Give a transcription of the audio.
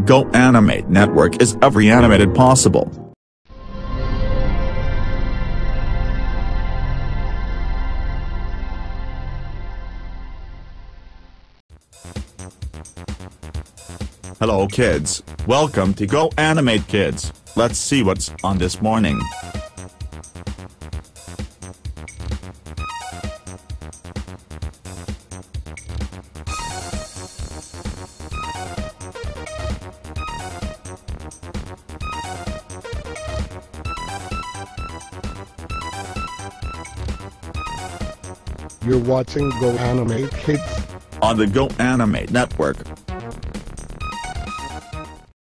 Go Animate Network is every animated possible. Hello kids, welcome to Go Animate Kids, let's see what's on this morning. You're watching Go Animate Kids on the Go Animate Network.